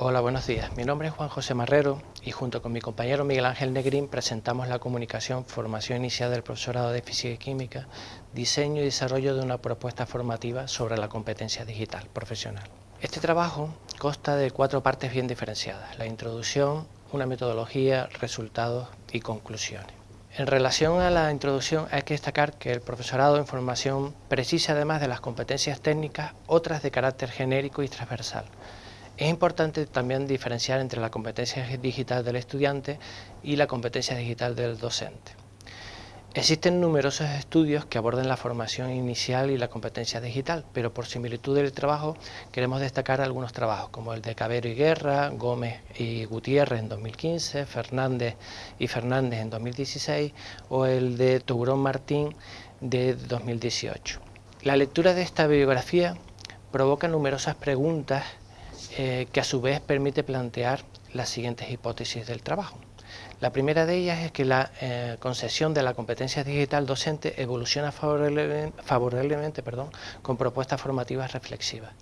Hola, buenos días. Mi nombre es Juan José Marrero y junto con mi compañero Miguel Ángel Negrín presentamos la comunicación Formación Inicial del Profesorado de Física y Química, diseño y desarrollo de una propuesta formativa sobre la competencia digital profesional. Este trabajo consta de cuatro partes bien diferenciadas, la introducción, una metodología, resultados y conclusiones. En relación a la introducción hay que destacar que el profesorado en formación precisa además de las competencias técnicas otras de carácter genérico y transversal, es importante también diferenciar entre la competencia digital del estudiante y la competencia digital del docente. Existen numerosos estudios que abordan la formación inicial y la competencia digital, pero por similitud del trabajo queremos destacar algunos trabajos, como el de Cabero y Guerra, Gómez y Gutiérrez en 2015, Fernández y Fernández en 2016 o el de Tourón Martín de 2018. La lectura de esta bibliografía provoca numerosas preguntas eh, que a su vez permite plantear las siguientes hipótesis del trabajo. La primera de ellas es que la eh, concesión de la competencia digital docente evoluciona favorablemente, perdón, con propuestas formativas reflexivas.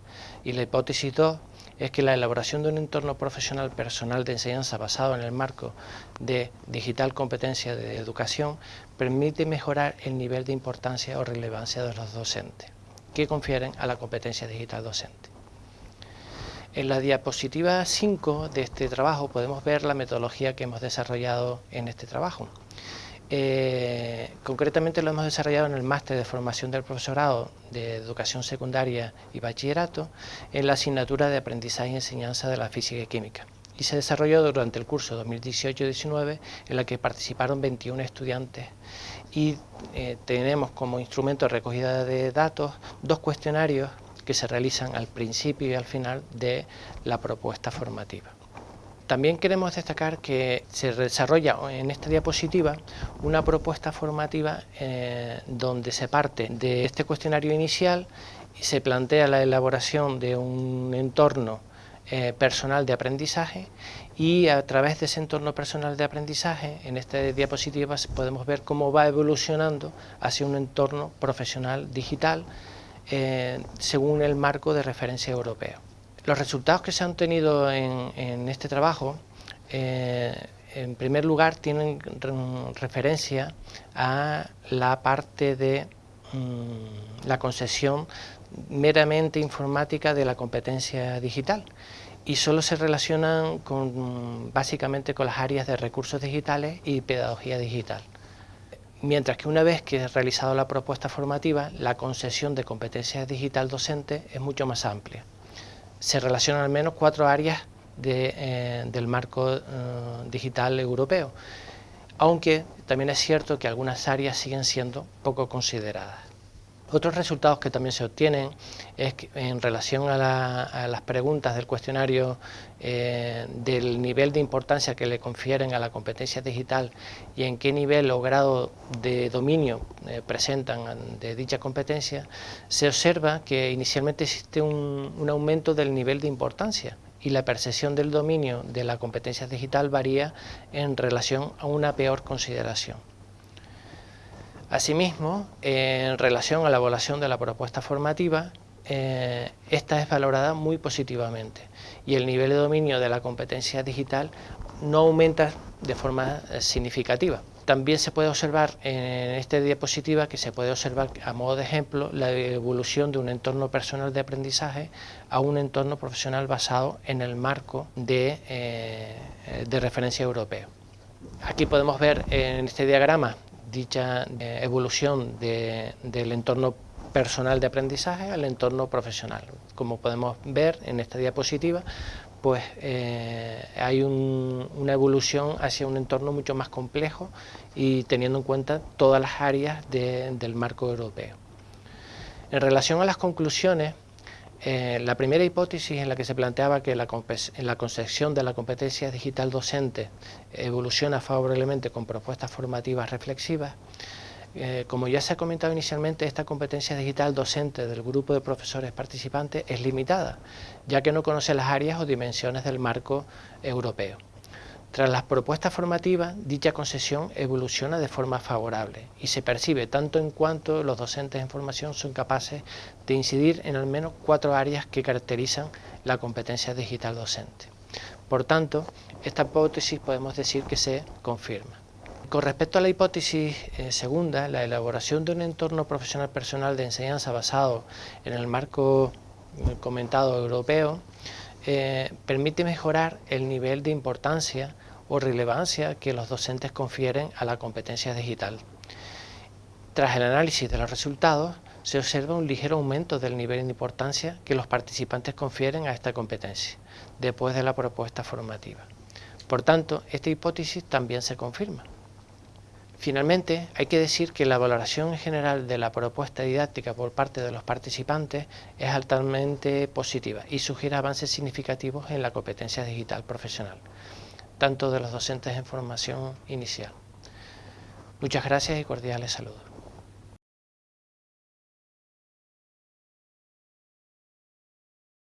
Y la hipótesis 2 es que la elaboración de un entorno profesional personal de enseñanza basado en el marco de digital competencia de educación permite mejorar el nivel de importancia o relevancia de los docentes que confieren a la competencia digital docente. En la diapositiva 5 de este trabajo podemos ver la metodología que hemos desarrollado en este trabajo. Eh, concretamente lo hemos desarrollado en el máster de formación del profesorado de educación secundaria y bachillerato en la asignatura de aprendizaje y enseñanza de la física y química y se desarrolló durante el curso 2018-19 en la que participaron 21 estudiantes y eh, tenemos como instrumento de recogida de datos dos cuestionarios que se realizan al principio y al final de la propuesta formativa. También queremos destacar que se desarrolla en esta diapositiva una propuesta formativa eh, donde se parte de este cuestionario inicial y se plantea la elaboración de un entorno eh, personal de aprendizaje y a través de ese entorno personal de aprendizaje, en esta diapositiva podemos ver cómo va evolucionando hacia un entorno profesional digital eh, según el marco de referencia europeo. Los resultados que se han tenido en, este trabajo, eh, en primer lugar, tienen referencia a la parte de mm, la concesión meramente informática de la competencia digital y solo se relacionan con, básicamente con las áreas de recursos digitales y pedagogía digital mientras que una vez que he realizado la propuesta formativa, la concesión de competencias digital docente es mucho más amplia. Se relacionan al menos cuatro áreas eh, del marco eh, digital europeo, aunque también es cierto que algunas áreas siguen siendo poco consideradas. Otros resultados que también se obtienen es que en relación a, las preguntas del cuestionario eh, del nivel de importancia que le confieren a la competencia digital y en qué nivel o grado de dominio eh, presentan de dicha competencia, se observa que inicialmente existe un, un aumento del nivel de importancia y la percepción del dominio de la competencia digital varía en relación a una peor consideración. Asimismo, en relación a la evaluación de la propuesta formativa, eh, esta es valorada muy positivamente y el nivel de dominio de la competencia digital no aumenta de forma eh, significativa. También se puede observar en esta diapositiva que se puede observar a modo de ejemplo la evolución de un entorno personal de aprendizaje a un entorno profesional basado en el marco de, eh, de referencia europeo. Aquí podemos ver en este diagrama dicha eh, evolución del entorno personal de aprendizaje al entorno profesional. Como podemos ver en esta diapositiva, pues eh, hay una evolución hacia un entorno mucho más complejo y teniendo en cuenta todas las áreas del marco europeo. En relación a las conclusiones, eh, la primera hipótesis en la que se planteaba que la, concepción de la competencia digital docente evoluciona favorablemente con propuestas formativas reflexivas, eh, como ya se ha comentado inicialmente, esta competencia digital docente del grupo de profesores participantes es limitada, ya que no conoce las áreas o dimensiones del marco europeo. Tras las propuestas formativas, dicha concesión evoluciona de forma favorable y se percibe tanto en cuanto los docentes en formación son capaces de incidir en al menos cuatro áreas que caracterizan la competencia digital docente. Por tanto, esta hipótesis podemos decir que se confirma. Con respecto a la hipótesis eh, segunda, la elaboración de un entorno profesional personal de enseñanza basado en el marco eh, comentado europeo, eh, permite mejorar el nivel de importancia o relevancia que los docentes confieren a la competencia digital. Tras el análisis de los resultados, se observa un ligero aumento del nivel de importancia que los participantes confieren a esta competencia, después de la propuesta formativa. Por tanto, esta hipótesis también se confirma. Finalmente, hay que decir que la valoración general de la propuesta didáctica por parte de los participantes es altamente positiva y sugiere avances significativos en la competencia digital profesional, tanto de los docentes en formación inicial. Muchas gracias y cordiales saludos.